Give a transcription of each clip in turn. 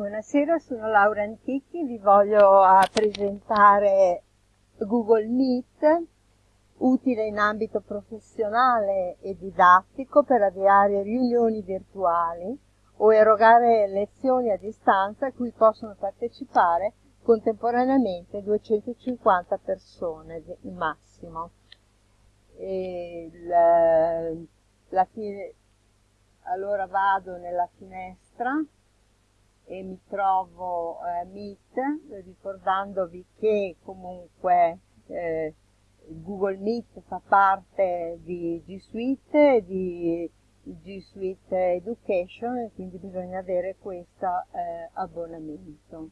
Buonasera, sono Laura Antichi, vi voglio presentare Google Meet, utile in ambito professionale e didattico per avviare riunioni virtuali o erogare lezioni a distanza a cui possono partecipare contemporaneamente 250 persone il massimo. Il, la, allora vado nella finestra e mi trovo eh, Meet, ricordandovi che comunque eh, Google Meet fa parte di G Suite, di G Suite Education e quindi bisogna avere questo eh, abbonamento.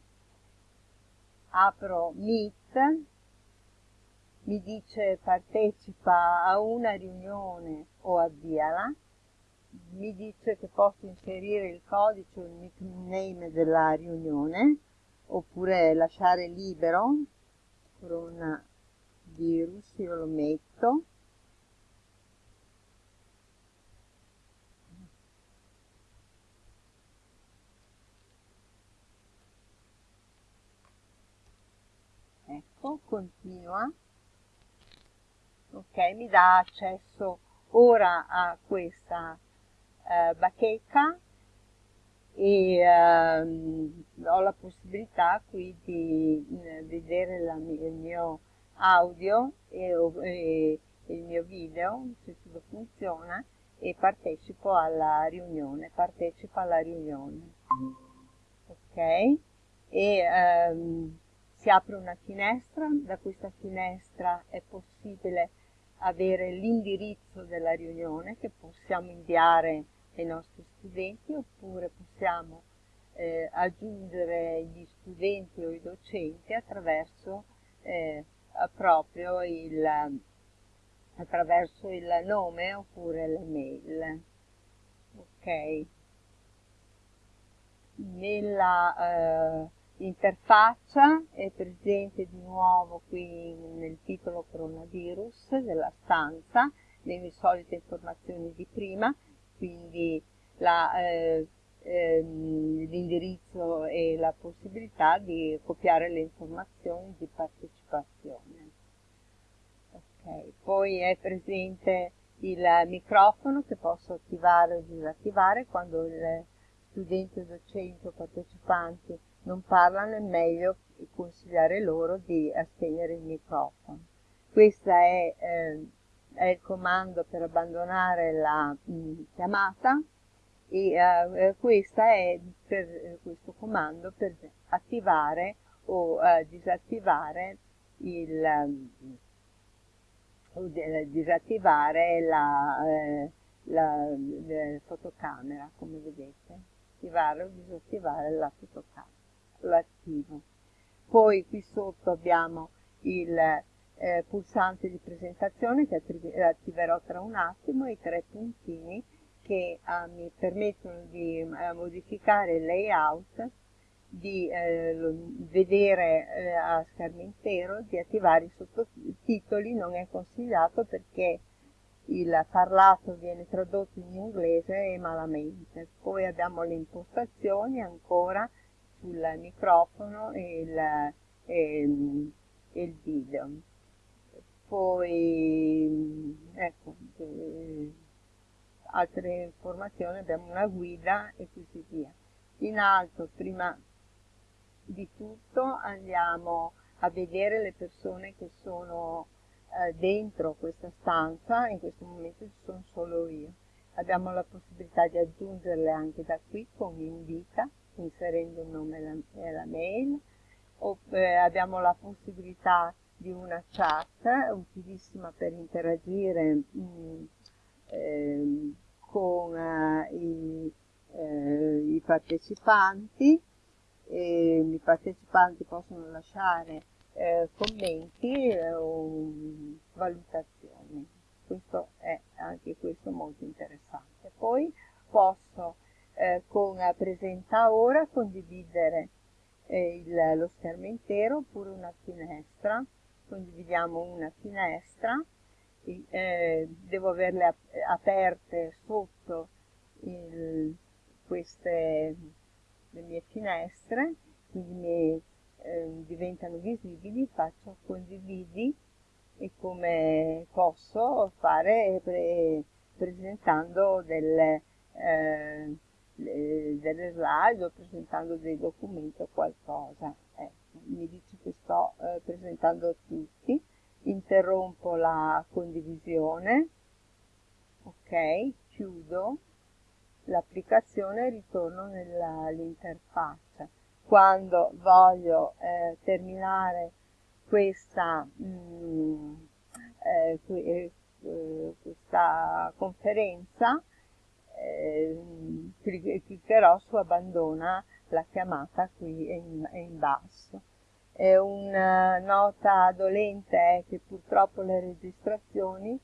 Apro Meet, mi dice partecipa a una riunione o avviala, mi dice che posso inserire il codice o il nickname della riunione oppure lasciare libero coronavirus, io lo metto. Ecco, continua. Ok, mi dà accesso ora a questa eh, bacheca e ehm, ho la possibilità qui di eh, vedere la, il mio audio e, e, il mio video, se tutto funziona, e partecipo alla riunione, partecipo alla riunione. Ok? E ehm, si apre una finestra, da questa finestra è possibile avere l'indirizzo della riunione che possiamo inviare ai nostri studenti oppure possiamo eh, aggiungere gli studenti o i docenti attraverso eh, proprio il, attraverso il nome oppure le mail. Ok. Nella eh, interfaccia è presente di nuovo qui nel titolo coronavirus della stanza, le solite informazioni di prima, quindi eh, ehm, l'indirizzo e la possibilità di copiare le informazioni di partecipazione. Okay. Poi è presente il microfono che posso attivare o disattivare quando il studente, docente o partecipanti non parlano è meglio consigliare loro di spegnere il microfono. Questo è, eh, è, il comando per abbandonare la mh, mm, chiamata e eh, questo è per, eh, questo comando per attivare o eh, disattivare il o disattivare la, eh, la, la fotocamera come vedete attivare o disattivare la fotocamera l'attivo. Poi qui sotto abbiamo il eh, pulsante di presentazione che attiverò tra un attimo i tre puntini che eh, mi permettono di eh, modificare il layout, di eh, vedere eh, a schermo intero, di attivare i sottotitoli, non è consigliato perché il parlato viene tradotto in inglese e malamente. Poi abbiamo le impostazioni ancora, sul microfono e il, e, e il video. Poi, ecco, eh, altre informazioni, abbiamo una guida e così via. In alto, prima di tutto, andiamo a vedere le persone che sono eh, dentro questa stanza, in questo momento ci sono solo io. Abbiamo la possibilità di aggiungerle anche da qui con invita inserendo il nome e la mail, oppure abbiamo la possibilità di una chat utilissima per interagire mh, mm, eh, con eh, i, eh, i, partecipanti, i partecipanti possono lasciare eh, commenti eh, o valutazioni. Questo è anche questo molto interessante. Poi posso eh, con presenta ora condividere il, lo schermo intero oppure una finestra condividiamo una finestra eh, devo averle ap aperte sotto il, queste le mie finestre, quindi mi, eh, diventano visibili, faccio condividi e come posso fare pre presentando delle, eh, delle slide o presentando dei documenti o qualcosa. Ecco, mi dice che sto eh, presentando tutti, interrompo la condivisione, ok, chiudo l'applicazione e ritorno nell'interfaccia. Quando voglio eh, terminare questa, mh, mm, eh, eh, questa conferenza, eh, cliccherò su abbandona la chiamata qui in, in basso. Una nota dolente è che purtroppo le registrazioni,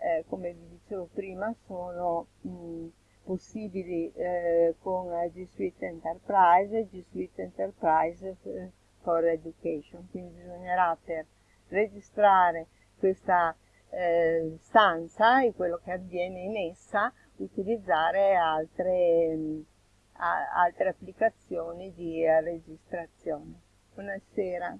eh, come vi dicevo prima, sono mh, possibili eh, con G Suite Enterprise e G Suite Enterprise eh, for Education. Quindi bisognerà per registrare questa eh, stanza e quello che avviene in essa utilizzare altre, mh, altre applicazioni di registrazione. Buonasera.